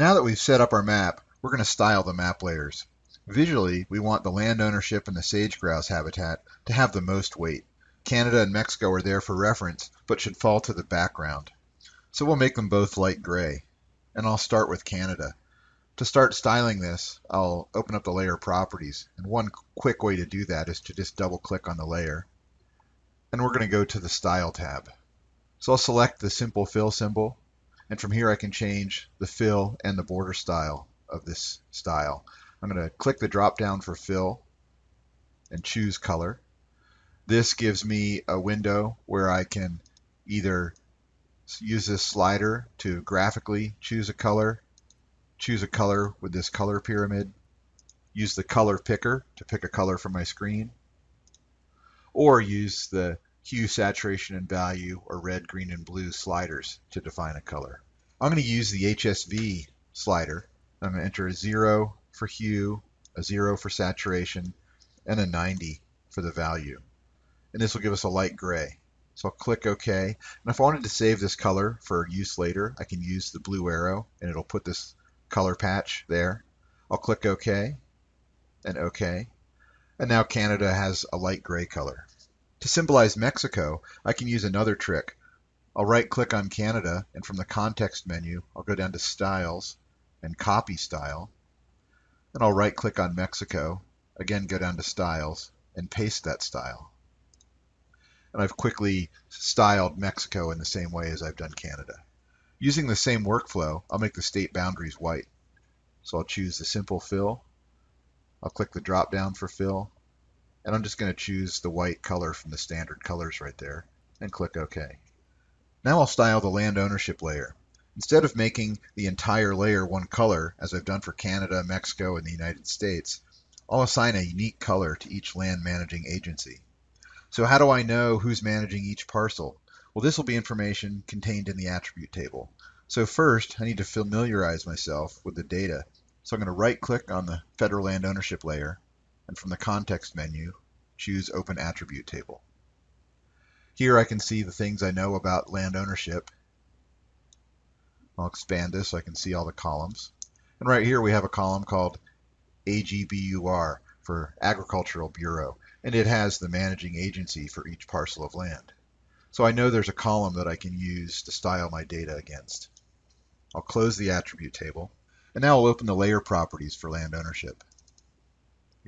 Now that we've set up our map, we're going to style the map layers. Visually, we want the land ownership and the sage grouse habitat to have the most weight. Canada and Mexico are there for reference, but should fall to the background. So we'll make them both light gray. And I'll start with Canada. To start styling this, I'll open up the layer properties. And one quick way to do that is to just double click on the layer. And we're going to go to the Style tab. So I'll select the simple fill symbol. And from here I can change the fill and the border style of this style. I'm going to click the drop down for fill and choose color. This gives me a window where I can either use this slider to graphically choose a color, choose a color with this color pyramid, use the color picker to pick a color from my screen, or use the hue, saturation, and value, or red, green, and blue sliders to define a color. I'm going to use the HSV slider. I'm going to enter a 0 for hue, a 0 for saturation, and a 90 for the value. And this will give us a light gray. So I'll click OK. And if I wanted to save this color for use later, I can use the blue arrow and it'll put this color patch there. I'll click OK and OK. And now Canada has a light gray color. To symbolize Mexico, I can use another trick. I'll right click on Canada and from the context menu, I'll go down to Styles and Copy Style. And I'll right click on Mexico, again go down to Styles and paste that style and I've quickly styled Mexico in the same way as I've done Canada. Using the same workflow, I'll make the state boundaries white. So I'll choose the simple fill. I'll click the drop down for fill. And I'm just going to choose the white color from the standard colors right there and click OK. Now I'll style the land ownership layer. Instead of making the entire layer one color, as I've done for Canada, Mexico, and the United States, I'll assign a unique color to each land managing agency. So how do I know who's managing each parcel? Well, this will be information contained in the attribute table. So first, I need to familiarize myself with the data. So I'm going to right click on the federal land ownership layer, and from the context menu, choose Open Attribute Table. Here I can see the things I know about land ownership. I'll expand this so I can see all the columns. And right here we have a column called AGBUR for Agricultural Bureau and it has the managing agency for each parcel of land. So I know there's a column that I can use to style my data against. I'll close the attribute table, and now I'll open the layer properties for land ownership.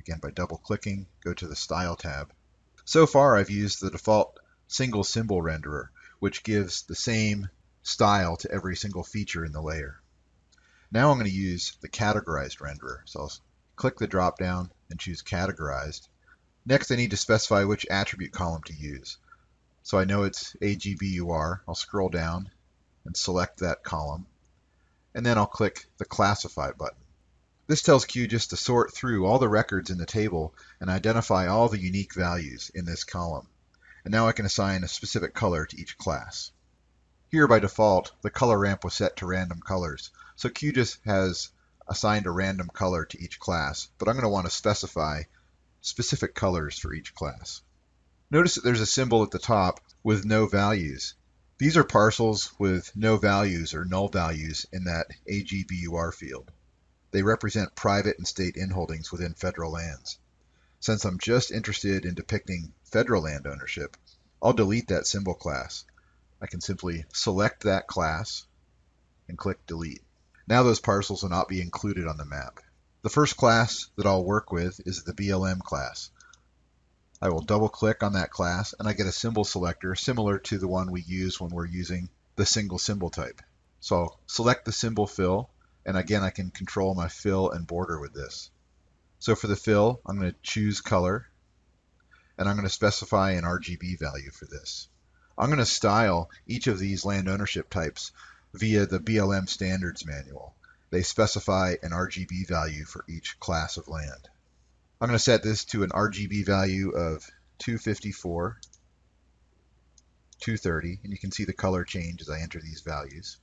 Again, by double clicking, go to the Style tab. So far, I've used the default single symbol renderer, which gives the same style to every single feature in the layer. Now I'm going to use the categorized renderer. So I'll click the drop down and choose categorized. Next, I need to specify which attribute column to use. So I know it's AGBUR. I'll scroll down and select that column. And then I'll click the Classify button. This tells QGIS to sort through all the records in the table and identify all the unique values in this column. And now I can assign a specific color to each class. Here by default, the color ramp was set to random colors. So QGIS has assigned a random color to each class, but I'm going to want to specify specific colors for each class. Notice that there's a symbol at the top with no values. These are parcels with no values or null values in that AGBUR field. They represent private and state inholdings within federal lands. Since I'm just interested in depicting federal land ownership, I'll delete that symbol class. I can simply select that class and click delete. Now those parcels will not be included on the map. The first class that I'll work with is the BLM class. I will double click on that class and I get a symbol selector similar to the one we use when we're using the single symbol type. So I'll select the simple fill and again I can control my fill and border with this. So for the fill I'm going to choose color and I'm going to specify an RGB value for this. I'm going to style each of these land ownership types via the BLM standards manual they specify an RGB value for each class of land. I'm going to set this to an RGB value of 254, 230, and you can see the color change as I enter these values,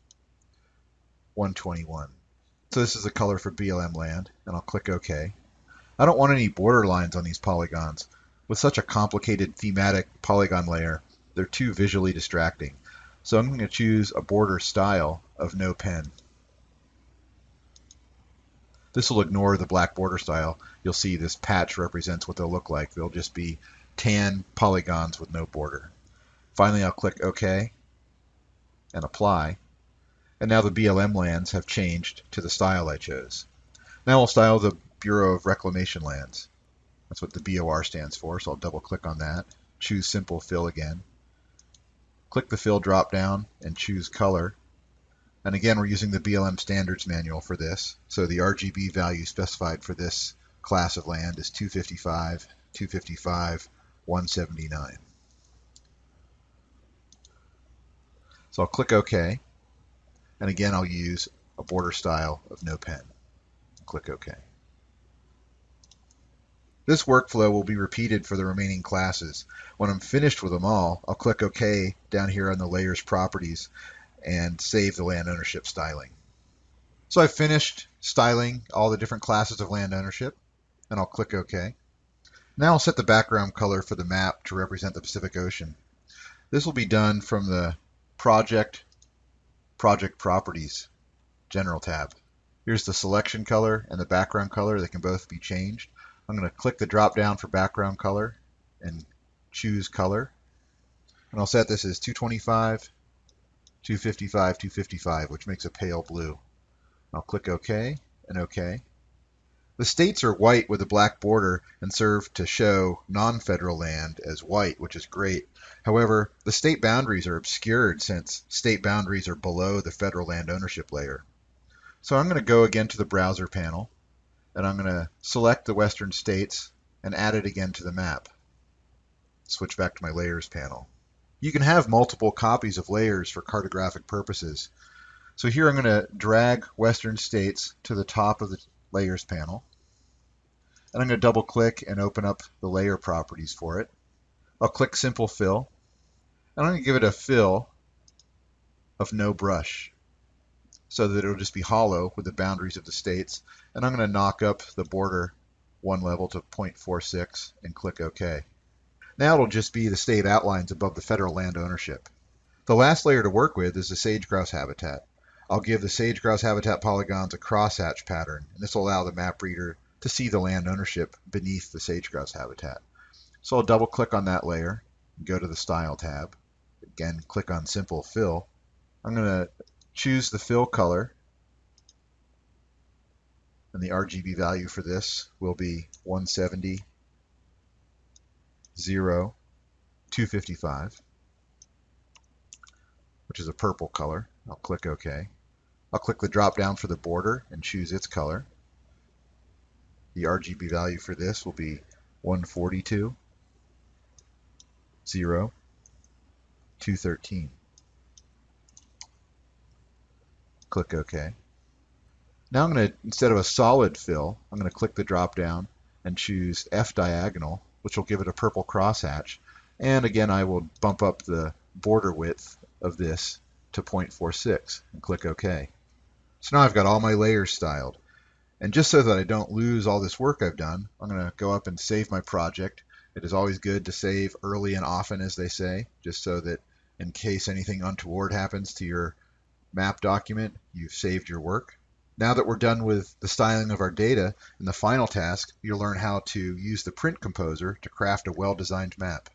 121. So this is the color for BLM land, and I'll click OK. I don't want any border lines on these polygons. With such a complicated thematic polygon layer, they're too visually distracting. So I'm going to choose a border style of no pen. This will ignore the black border style. You'll see this patch represents what they'll look like. They'll just be tan polygons with no border. Finally, I'll click OK and apply. And now the BLM lands have changed to the style I chose. Now I'll style the Bureau of Reclamation lands. That's what the BOR stands for, so I'll double click on that. Choose Simple Fill again. Click the Fill drop down and choose Color. And again, we're using the BLM Standards Manual for this. So the RGB value specified for this class of land is 255, 255, 179. So I'll click OK. And again, I'll use a border style of no pen. Click OK. This workflow will be repeated for the remaining classes. When I'm finished with them all, I'll click OK down here on the Layers Properties and save the land ownership styling. So I've finished styling all the different classes of land ownership, and I'll click OK. Now I'll set the background color for the map to represent the Pacific Ocean. This will be done from the Project, Project Properties General tab. Here's the selection color and the background color. They can both be changed. I'm going to click the drop down for background color and choose color. And I'll set this as 225, 255, 255, which makes a pale blue. I'll click OK and OK. The states are white with a black border and serve to show non-federal land as white, which is great. However, the state boundaries are obscured since state boundaries are below the federal land ownership layer. So I'm going to go again to the browser panel and I'm going to select the western states and add it again to the map. Switch back to my layers panel. You can have multiple copies of layers for cartographic purposes. So here I'm going to drag Western States to the top of the Layers panel. And I'm going to double click and open up the layer properties for it. I'll click Simple Fill. And I'm going to give it a fill of no brush so that it'll just be hollow with the boundaries of the states. And I'm going to knock up the border one level to 0.46 and click OK. Now it'll just be the state outlines above the federal land ownership. The last layer to work with is the sage-grouse habitat. I'll give the sage-grouse habitat polygons a crosshatch pattern, and this will allow the map reader to see the land ownership beneath the sage-grouse habitat. So I'll double click on that layer, go to the Style tab, again click on Simple Fill. I'm going to choose the fill color, and the RGB value for this will be 170 0, 255, which is a purple color. I'll click OK. I'll click the drop down for the border and choose its color. The RGB value for this will be 142, 0, 213. Click OK. Now I'm going to, instead of a solid fill, I'm going to click the drop down and choose F diagonal which will give it a purple crosshatch. And again, I will bump up the border width of this to 0.46 and click OK. So now I've got all my layers styled. And just so that I don't lose all this work I've done, I'm going to go up and save my project. It is always good to save early and often, as they say, just so that in case anything untoward happens to your map document, you've saved your work. Now that we're done with the styling of our data, in the final task, you'll learn how to use the print composer to craft a well-designed map.